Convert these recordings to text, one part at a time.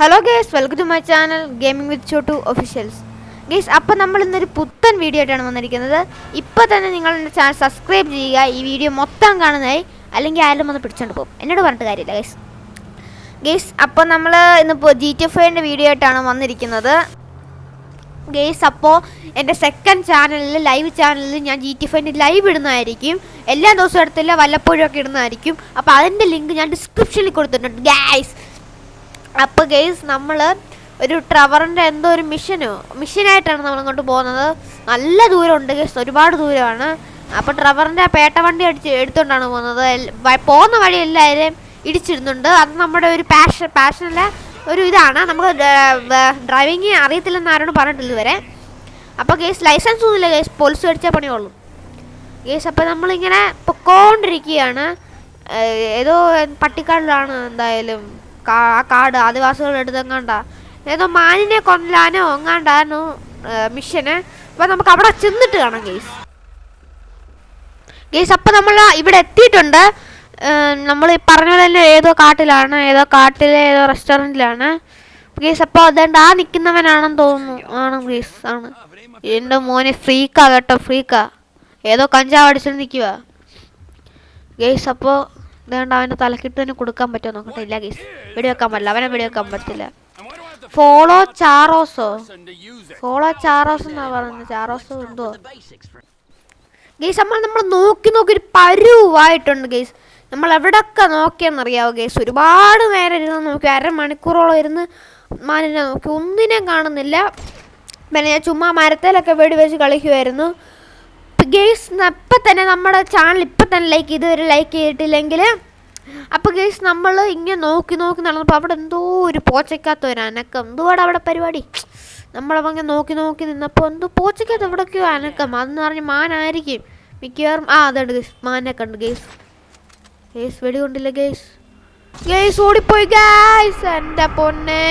Hello guys welcome to my channel gaming with Chotu officials guys അപ്പോൾ നമ്മൾ ഇന്നൊരു പുത്തൻ വീഡിയോ ആയിട്ടാണ് വന്നിരിക്കുന്നത്. ഇപ്പോൾ തന്നെ നിങ്ങൾ എന്റെ ചാനൽ സബ്സ്ക്രൈബ് ചെയ്യുക. ഈ വീഡിയോ മൊത്തം കാണുന്നതായി അല്ലെങ്കിൽ ആരും ഒന്ന് പിടിച്ചോണ്ട് പോകും. എന്നോട് പറഞ്ഞിട്ട് കാര്യമില്ല ഗേസ് ഗേസ് അപ്പോൾ നമ്മൾ ഇന്നിപ്പോൾ ജി ടി എഫ് വീഡിയോ ആയിട്ടാണ് വന്നിരിക്കുന്നത്. ഗേസ് അപ്പോൾ എന്റെ സെക്കൻഡ് ചാനലിൽ ലൈവ് ചാനലിൽ ഞാൻ ജി ടി ഫൈന്റെ ലൈവ് ഇടുന്നതായിരിക്കും. എല്ലാ ദിവസവും എടുത്തില്ല വല്ലപ്പോഴും ഒക്കെ ഇടുന്നതായിരിക്കും. അപ്പോൾ അതിന്റെ ലിങ്ക് ഞാൻ ഡിസ്ക്രിപ്ഷനിൽ കൊടുത്തിട്ടുണ്ട് ഗൈസ് അപ്പോൾ ഗെയ്സ് നമ്മൾ ഒരു ട്രവറിന്റെ എന്തോ ഒരു മിഷനോ മിഷനായിട്ടാണ് നമ്മൾ ഇങ്ങോട്ട് പോകുന്നത്. നല്ല ദൂരമുണ്ട് ഗെയ്സ് ഒരുപാട് ദൂരമാണ്. അപ്പോൾ ട്രവറിന്റെ പേട്ട വണ്ടി അടിച്ച് എടുത്തുകൊണ്ടാണ് പോകുന്നത്. പോകുന്ന വഴി എല്ലാവരെയും ഇടിച്ചിരുന്നുണ്ട് അത് നമ്മുടെ ഒരു പാഷൻ പാഷനല്ല ഒരു ഇതാണ്. നമുക്ക് ഡ്രൈവിങ് അറിയത്തില്ലെന്ന് ആരോടും പറഞ്ഞിട്ടില്ല ഇതുവരെ. അപ്പോൾ ഗെയ്സ് ലൈസൻസ് ഒന്നുമില്ല ഗെയ്സ് പോലീസ് മേടിച്ചാൽ പണിയുള്ളൂ. ഗെയ്സ് അപ്പോൾ നമ്മളിങ്ങനെ പൊക്കോണ്ടിരിക്കുകയാണ്. ഏതോ പട്ടിക്കാടിലാണ് എന്തായാലും ആ കാട് ആദിവാസികളുടെ അടുത്ത് എങ്ങാണ്ട ഏതോ മാനിനെ കൊല്ലാനോ എങ്ങാണ്ടായിരുന്നു മിഷന്? അപ്പൊ നമുക്ക് അവിടെ ചെന്നിട്ട് കാണാം ഗെയ്സ്. ഗേസ് അപ്പൊ നമ്മൾ ഇവിടെ എത്തിയിട്ടുണ്ട്. നമ്മൾ പറഞ്ഞ പോലെ തന്നെ ഏതോ കാട്ടിലാണ് ഏതോ കാട്ടിലെ ഏതോ റെസ്റ്റോറന്റിലാണ്. ഗേസ് അപ്പോൾ അതുകൊണ്ട് ആ നിൽക്കുന്നവനാണെന്ന് തോന്നുന്നു. ആണ് ഗേസ് ആണ്. എന്റെ മോനെ ഫ്രീക്കാ കേട്ടോ ഫ്രീക്കാ. ഏതോ കഞ്ചാവ് അടിച്ചിട്ട് നിൽക്കുക ഗേസ് അപ്പോൾ ഇതുകൊണ്ട് അവന്റെ തലക്കിട്ട് തന്നെ കൊടുക്കാൻ പറ്റുമോ നോക്കട്ടെ. ഇല്ല ഗേസ് വെടിവെക്കാൻ പറ്റില്ല. അവനെ വെടിവെക്കാൻ പറ്റില്ല. ഫോളോ ചാറോസോ ഫോളോ ചാറോസ് എന്നാ പറയുന്നത്? ചാറോസോ എന്തോ? ഗീസ് നമ്മൾ നമ്മൾ നോക്കി നോക്കി ഒരു പരുവായിട്ടുണ്ട് ഗീസ് നമ്മൾ എവിടൊക്കെ നോക്കിയെന്നറിയാവോ ഗേസ് ഒരുപാട് നേരം ഇരുന്ന് നോക്കി അരമണിക്കൂറോളം ഇരുന്ന് മാനിനെ നോക്കി. ഒന്നിനെയും കാണുന്നില്ല. പിന്നെ ഞാൻ ചുമ്മാ മരത്തിലൊക്കെ വെടി വെച്ച് കളിക്കുമായിരുന്നു ഗേസ് ഇപ്പം തന്നെ നമ്മുടെ ചാനൽ ഇപ്പം തന്നെ ലൈക്ക് ഇതുവരെ ലൈക്ക് ചെയ്തിട്ടില്ലെങ്കിൽ അപ്പോൾ ഗെയ്സ് നമ്മൾ ഇങ്ങനെ നോക്കി നോക്കി നടന്നപ്പോൾ അവിടെ എന്തോ ഒരു പോച്ചയ്ക്കകത്ത് ഒരു അനക്കം. എന്തുവാടെ അവിടെ പരിപാടി? നമ്മളപ്പോൾ ഇങ്ങനെ നോക്കി നോക്കി നിന്നപ്പോൾ എന്തോ പോച്ചയ്ക്കകത്ത് എവിടേക്കോ അനക്കം. അതെന്ന് പറഞ്ഞ് മാനായിരിക്കും. മിക്കവാറും ആ അതുണ്ട് ഗെയ്സ് മാനെ കണ്ട് ഗെയ്സ് ഗെയ്സ് വെടികൊണ്ടില്ല കൊണ്ടില്ല ഗെയ്സ് ഗേസ് ഓടിപ്പോയി ഗേസ് എന്റെ പൊന്നെ.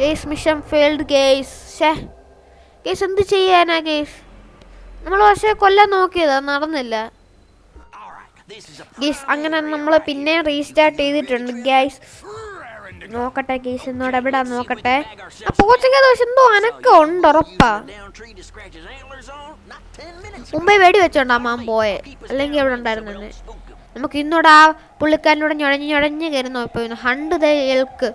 ഗേസ് മിഷൻ ഫെയിൽഡ് ഗേസ് ഷേ ഗേസ് എന്ത് ചെയ്യാനാ ഗേസ് നമ്മൾ പക്ഷെ കൊല്ലാൻ നോക്കിയതാ നടന്നില്ല. ഗീസ് അങ്ങനെ നമ്മൾ പിന്നെ റീസ്റ്റാർട്ട് ചെയ്തിട്ടുണ്ട് ഗൈസ്. നോക്കട്ടെ ഗീസ് എന്നോട് എവിടെ നോക്കട്ടെ? ആ പോച്ചയ്ക്ക് പക്ഷെ എന്തോ അനക്കം ഉണ്ട് ഉറപ്പാ. മുമ്പേ വെടി വെച്ചോണ്ടാ മാം പോയെ. അല്ലെങ്കിൽ എവിടെ ഉണ്ടായിരുന്നു നമുക്ക് ഇന്നോട് ആ പുള്ളിക്കാരനോട് ഞൊഴഞ്ഞ് ഞൊഴഞ്ഞ് കയറി നോക്കിപ്പോയിരുന്നു. Hunt ദൾക്ക് elk.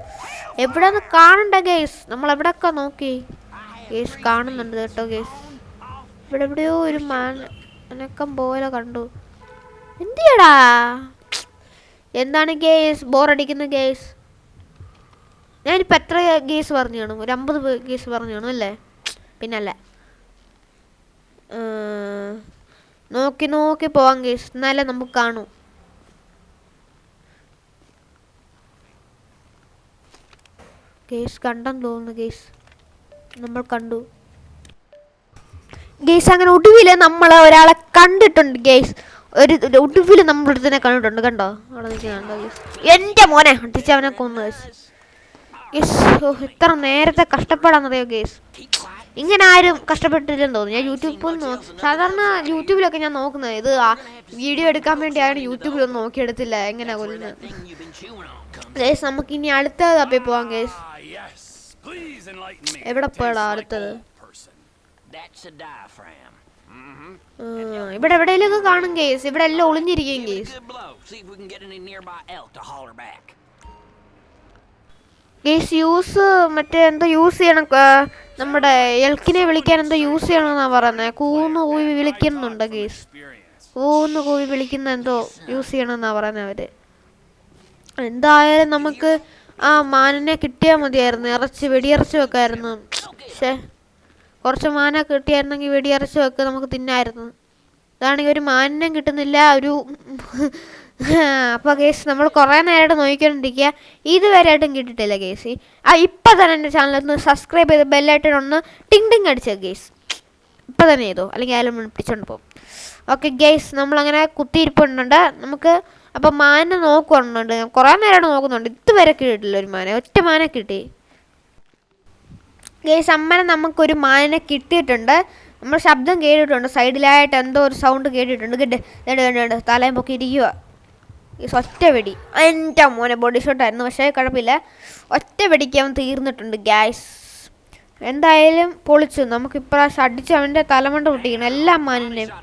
എവിടെ കാണണ്ട ഗേസ്. നമ്മൾ എവിടെയൊക്കെ നോക്കി? ഗേസ് കാണുന്നുണ്ട് കേട്ടോ ഗേസ്. ഇവിടെ എവിടെയോ ഒരു മാൻ അനക്കം പോലെ കണ്ടു. എന്തിയടാ? എന്താണ് ഗേസ്? ബോറടിക്കുന്ന ഗേസ്? ഞാനിപ്പോൾ എത്ര ഗേസ് പറഞ്ഞു കാണും? ഒരു അമ്പത് ഗേസ് പറഞ്ഞു കാണും അല്ലേ? പിന്നല്ല. നോക്കി നോക്കി പോവാം ഗേസ്. എന്നാലേ നമുക്ക് കാണൂ. കേസ് കണ്ടെന്ന് തോന്നുന്നു കേസ് നമ്മൾ കണ്ടു. ഗേസ് അങ്ങനെ ഒടുവിൽ നമ്മൾ ഒരാളെ കണ്ടിട്ടുണ്ട് ഗെയ്സ്. ഒരു ഒടുവിൽ നമ്മൾ ഒരുത്തിനെ കണ്ടിട്ടുണ്ട് കണ്ടോ? അവിടെ ഗേസ് എന്റെ മോനെ അടിച്ച് അവനെ കൊന്നു ഓ എത്ര നേരത്തെ കഷ്ടപ്പെടാന്നറിയോ ഗെയ്സ്? ഇങ്ങനെ ആരും കഷ്ടപ്പെട്ടില്ലെന്ന് തോന്നുന്നു. ഞാൻ യൂട്യൂബിൽ സാധാരണ യൂട്യൂബിലൊക്കെ ഞാൻ നോക്കുന്നത്. ഇത് വീഡിയോ എടുക്കാൻ വേണ്ടി ആരും യൂട്യൂബിലൊന്നും നോക്കിയെടുത്തില്ല. എങ്ങനെ കൊല്ലുന്നത് ഗേസ് നമുക്ക് ഇനി അടുത്ത തപ്പി പോവാം ഗേസ് എവിടെ പോയടാ അടുത്തത്? ഇവിടെ എവിടെയെങ്കിലും കാണും കേസ്. ഇവിടെ എല്ലാം ഒളിഞ്ഞിരിക്കും കേസ്. കേസ് യൂസ് മറ്റേ എന്തോ യൂസ് ചെയ്യണം നമ്മുടെ എൽക്കിനെ വിളിക്കാൻ എന്തോ യൂസ് ചെയ്യണമെന്നാ പറയുന്നത് കൂന്ന് കൂവി വിളിക്കുന്നുണ്ട് കേസ്. കൂന്ന് കൂവി വിളിക്കുന്ന എന്തോ യൂസ് ചെയ്യണമെന്നാ പറയുന്നത് അവർ. എന്തായാലും നമുക്ക് ആ മാനിനെ കിട്ടിയാൽ മതിയായിരുന്നു. ഇറച്ചി വെടിയിറച്ചി വെക്കായിരുന്നു. പക്ഷേ കുറച്ച് മാന കിട്ടിയായിരുന്നെങ്കിൽ വെടിയറച്ച് വെക്ക് നമുക്ക് തിന്നായിരുന്നു. ഇതാണെങ്കിൽ ഒരു മാനിനും കിട്ടുന്നില്ല ഒരു അപ്പോൾ കേസ് നമ്മൾ കുറേ നേരമായിട്ട് നോക്കിക്കൊണ്ടിരിക്കുക. ഇതുവരെയായിട്ടും കിട്ടിയിട്ടില്ല കേസ്. ആ ഇപ്പം തന്നെ എന്റെ ചാനൽ ഒന്ന് സബ്സ്ക്രൈബ് ചെയ്ത് ബെല്ലായിട്ട് ഒന്ന് ടിങ് ടിങ് അടിച്ചത് കേസ് ഇപ്പം തന്നെ ചെയ്തോ? അല്ലെങ്കിൽ ആയാലും പിടിച്ചോണ്ട് പോകും. ഓക്കെ ഗേസ് നമ്മളങ്ങനെ കുത്തിയിരിപ്പുണ്ട്. നമുക്ക് അപ്പം മാനെ നോക്കുന്നുണ്ട് കുറേ നേരമായിട്ട് നോക്കുന്നുണ്ട്. ഇതുവരെ കിട്ടിയിട്ടില്ല ഒരു മാന. ഒറ്റ മാന കിട്ടി. ഗേസ് അമ്മനെ നമുക്കൊരു മാനിനെ കിട്ടിയിട്ടുണ്ട്. നമ്മൾ ശബ്ദം കേട്ടിട്ടുണ്ട്. സൈഡിലായിട്ട് എന്തോ ഒരു സൗണ്ട് കേട്ടിട്ടുണ്ട്. കിട്ട് തലയും പൊക്കി ഇരിക്കുക ഈ ഒറ്റ വെടി എന്റെ മോനെ ബോഡി ഷോട്ടായിരുന്നു പക്ഷേ കുഴപ്പമില്ല. ഒറ്റ വെടിക്ക് അവൻ തീർന്നിട്ടുണ്ട് ഗ്യാസ് എന്തായാലും പൊളിച്ചു. നമുക്ക് ഇപ്രാവശ്യം അടിച്ച് അവന്റെ തലമണ്ട പൊട്ടിക്കണം. എല്ലാ മാനിനെയും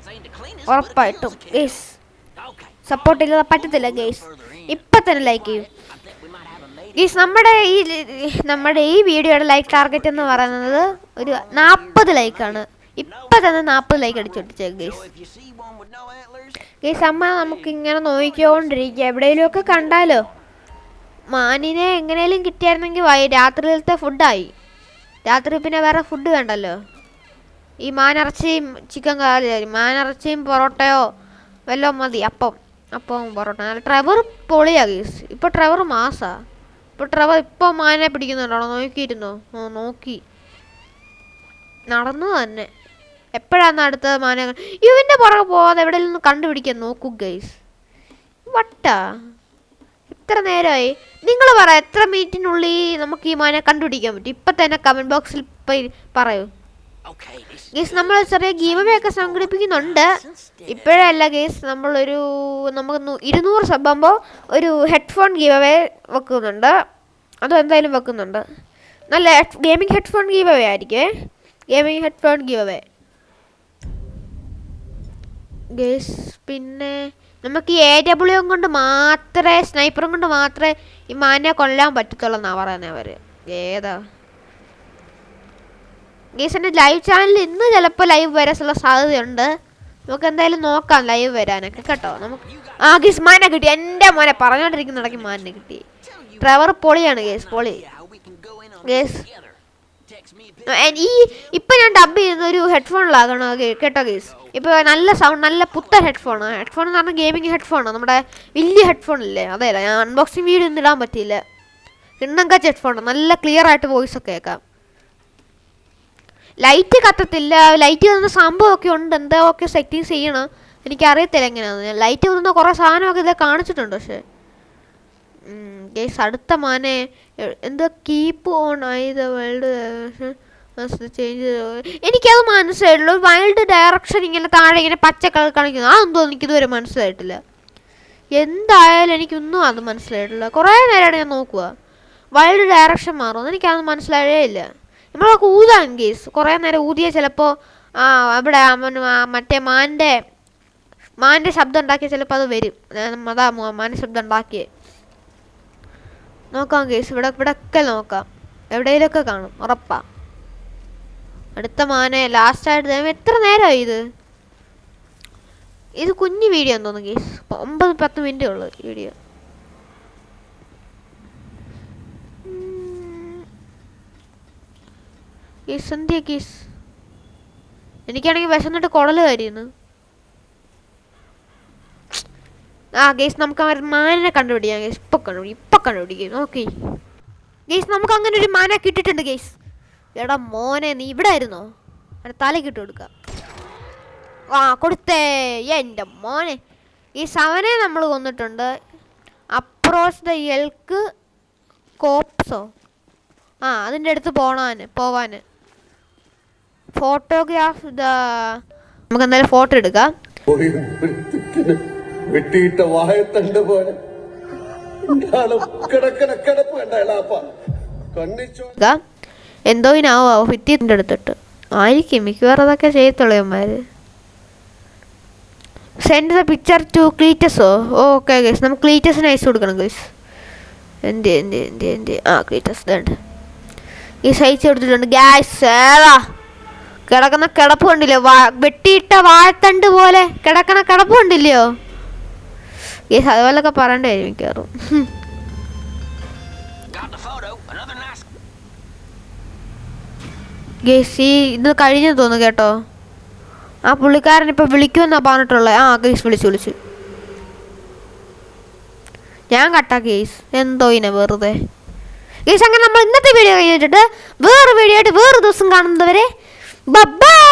ഉറപ്പായിട്ടും. Guys Okay. സപ്പോർട്ട് ഇല്ലാതെ പറ്റത്തില്ല ഗേസ് ഇപ്പം തന്നെ ലൈക്ക് ചെയ്യും. ഗീസ് നമ്മുടെ ഈ നമ്മുടെ ഈ വീഡിയോയുടെ ലൈക്ക് ടാർഗറ്റ് എന്ന് പറയുന്നത് ഒരു നാൽപ്പത് ലൈക്കാണ് ഇപ്പം തന്നെ നാൽപ്പത് ലൈക്ക് അടിച്ചോട്ടിച്ചേക്ക് ഗേസ് ഗേസ് അമ്മ നമുക്ക് ഇങ്ങനെ നോക്കിക്കൊണ്ടിരിക്കുക എവിടെയെങ്കിലുമൊക്കെ കണ്ടാലോ? മാനിനെ എങ്ങനെയും കിട്ടിയായിരുന്നെങ്കിൽ വൈ രാത്രിയിലത്തെ ഫുഡായി രാത്രി പിന്നെ വേറെ ഫുഡ് വേണ്ടല്ലോ. ഈ മാനിറച്ചിയും ചിക്കൻ കറി മാനിറച്ചിയും പൊറോട്ടയോ വല്ലതും മതി. അപ്പം അപ്പം പൊറോട്ട. നല്ല ട്രവർ പൊളിയാ ഗീസ് ഇപ്പോൾ ട്രവർ മാസാ. ഇപ്പോൾ ട്രവ ഇപ്പോൾ മാനിനെ പിടിക്കുന്നുണ്ടോ? നോക്കിയിരുന്നോ? ഓ നോക്കി. നടന്നു തന്നെ. എപ്പോഴാണ് അടുത്ത മാന ഇവന്റെ പുറകെ പോവാതെ നിന്ന് കണ്ടുപിടിക്കാൻ നോക്കൂ ഗൈസ് വട്ടാ. ഇത്ര നേരമായി നിങ്ങൾ പറ എത്ര മിനിറ്റിനുള്ളിൽ നമുക്ക് ഈ മാനെ കണ്ടുപിടിക്കാൻ പറ്റും? ഇപ്പം തന്നെ കമന്റ് ബോക്സിൽ പറയൂ. ഗേസ് നമ്മൾ ചെറിയ ഗീവവേ ഒക്കെ സംഘടിപ്പിക്കുന്നുണ്ട്. ഇപ്പോഴല്ല ഗേസ് നമ്മളൊരു നമുക്ക് ഇരുന്നൂറ് സബ്ബാകുമ്പോൾ ഒരു ഹെഡ്ഫോൺ ഗീവവേ വെക്കുന്നുണ്ട്. അതും എന്തായാലും വെക്കുന്നുണ്ട്. നല്ല ഗെയിമിംഗ് ഹെഡ്ഫോൺ ഗീവവേ ആയിരിക്കേ? ഗെയിമിംഗ് ഹെഡ്ഫോൺ ഗീവവേ ഗേസ് പിന്നെ നമുക്ക് ഈ എ ഡബ്ല്യു കൊണ്ട് മാത്രമേ സ്നൈപ്പറും കൊണ്ട് മാത്രമേ ഈ മാനിനെ കൊല്ലാൻ പറ്റത്തുള്ളൂ എന്നാണ് പറയുന്നത് അവർ ഏതാ? ഗേസിന്റെ ലൈവ് ചാനൽ ഇന്ന് ചിലപ്പോൾ ലൈവ് വരാനുള്ള സാധ്യതയുണ്ട്. നമുക്ക് എന്തായാലും നോക്കാം ലൈവ് വരാനൊക്കെ കേട്ടോ. നമുക്ക് ആ ഗീസ് മാനെ കിട്ടി. എന്റെ മോനെ പറഞ്ഞോണ്ടിരിക്കുന്ന ഇടയ്ക്ക് മാനിനെ കിട്ടി. ഡ്രൈവർ പൊളിയാണ് ഗേസ് പൊളി. ഗേസ്. ഈ ഇപ്പൊ ഞാൻ ഡബ് ചെയ്യുന്ന ഒരു ഹെഡ്ഫോണിലാകണോ കേട്ടോ ഗേസ്? ഇപ്പൊ നല്ല സൗണ്ട് നല്ല പുത്തൻ ഹെഡ്ഫോൺ ഹെഡ്ഫോൺ എന്ന് പറഞ്ഞാൽ ഗെയിമിംഗ് ഹെഡ്ഫോൺ നമ്മുടെ വലിയ ഹെഡ്ഫോൺ ഇല്ലേ? അതെ ഞാൻ അൺബോക്സിങ് വീഡിയോ ഒന്നും ഇടാൻ പറ്റിയില്ല. കിണ്ണം കച്ച ഹെഡ്ഫോൺ നല്ല ക്ലിയർ ആയിട്ട് വോയിസ് ഒക്കെ കേൾക്കാം. ലൈറ്റ് കത്തത്തില്ല. ലൈറ്റ് തന്ന സംഭവമൊക്കെ ഉണ്ട്. എന്താ ഒക്കെ സെറ്റിങ്സ് ചെയ്യണം? എനിക്കറിയത്തില്ല എങ്ങനെയാണെന്ന് ലൈറ്റ് തന്ന കുറേ സാധനമൊക്കെ ഇതിൽ കാണിച്ചിട്ടുണ്ട് പക്ഷേ. ഗേസ് അടുത്ത മാനെ. എന്താ കീപ്പ് ഓൺ ആയത് വേൾഡ് ചേഞ്ച് എനിക്കത് മനസ്സിലായിട്ടുള്ളൂ വൈൽഡ് ഡയറക്ഷൻ ഇങ്ങനെ താഴെ ഇങ്ങനെ പച്ച കാണിക്കുന്നു. അതെന്തോ എനിക്കിതുവരെ മനസ്സിലായിട്ടില്ല. എന്തായാലും എനിക്കൊന്നും അത് മനസ്സിലായിട്ടില്ല. കുറേ നേരമാണ് ഞാൻ നോക്കുക വൈൽഡ് ഡയറക്ഷൻ മാറും എനിക്കത് മനസ്സിലായേ ഇല്ല. നമ്മളൊക്കെ ഊതാൻ കേസ് കുറേ നേരം ഊതിയ ചിലപ്പോൾ അവിടെ മറ്റേ മാന്റെ മാന്റെ ശബ്ദം ഉണ്ടാക്കിയ ചിലപ്പോൾ അത് വരും. അതാ മാന്റെ ശബ്ദം ഉണ്ടാക്കിയേ. നോക്കാം കേസ് ഇവിടെ ഇവിടെ ഒക്കെ നോക്കാം. എവിടെയിലൊക്കെ കാണും ഉറപ്പാ. അടുത്ത മാനെ ലാസ്റ്റ് ആയിട്ട് ദൈവമേ, എത്ര നേരമായി ഇത്? ഇത് കുഞ്ഞു വീഡിയോ തോന്നുന്നു കേസ് ഒമ്പത് പത്ത് മിനിറ്റേ ഉള്ളൂ വീഡിയോ കേസ് എന്തിയാ എനിക്കാണെങ്കിൽ വിശന്നിട്ട് കുടൽ കരിയുന്നു ആ ഗേസ് നമുക്ക് ആ മാനിനെ കണ്ടുപിടിക്കാം ഗേസ് ഇപ്പൊ കണ്ടുപിടിക്കും ഇപ്പൊ കണ്ടുപിടിക്കും. ഓക്കെ ഗേസ് നമുക്ക് അങ്ങനെ ഒരു മാന കിട്ടിയിട്ടുണ്ട് ഗേസ് എടാ മോനെ നീ ഇവിടെ ആയിരുന്നോ? അവിടെ തലയ്ക്ക് ഇട്ട് കൊടുക്കാം. ആ കൊടുത്തേ. എന്റെ മോനെ. ഈ സവനെ നമ്മൾ കൊന്നിട്ടുണ്ട്. അപ്രോസ് ദ എൽക്ക് കോപ്സോ ആ അതിന്റെ അടുത്ത് പോണാന് പോവാന്. ഫോട്ടോഗ്രാഫ് ദ നമുക്ക് എന്തായാലും ഫോട്ടോ എടുക്കാം. വെട്ടിയിട്ട വായത്തണ്ട് പോലെ. എന്തോ ഇനാവോ ഭിത്തിന്റെ അടുത്തിട്ട്. ആയിരിക്കും മിക്കവാറും അതൊക്കെ ചെയ്യത്തുള്ളൂ സെൻഡ് ദ പിക്ചർ ടു ക്ലീറ്റസോ ഓക്കെ ഗൈസ് നമുക്ക് ക്ലീറ്റസിന് അയച്ചു കൊടുക്കണം ഗൈസ് എന്ത് എന്ത് എന്ത് എന്ത്? ആ ക്ലീറ്റസ് ഈ സൈസ് കൊടുത്തിട്ടുണ്ട് ഗ്യാസ് ഏതാ? കിടക്കുന്ന കിടപ്പ് കണ്ടില്ലേ? വാ വെട്ടിയിട്ട വാഴത്തണ്ട് പോലെ കിടക്കണ കിടപ്പ് കണ്ടില്ലയോ? ഗൈസ് അതുപോലൊക്കെ വരും മിക്കവാറും. ഗേസ് ഈ ഇത് കഴിഞ്ഞു തോന്നുന്നു കേട്ടോ. ആ പുള്ളിക്കാരൻ ഇപ്പൊ വിളിക്കുമെന്നാ പറഞ്ഞിട്ടുള്ളത് ആ ഗേസ് വിളിച്ചു വിളിച്ചു. ഞാൻ കട്ടാ ഗേസ്. എന്തോ ഇനെ വെറുതെ. ഗേസ് അങ്ങനെ നമ്മൾ ഇന്നത്തെ വീഡിയോ കഴിഞ്ഞിട്ട് വേറെ വീഡിയോ ആയിട്ട് വേറെ ദിവസം കാണുന്നവരെ Babá!